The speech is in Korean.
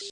you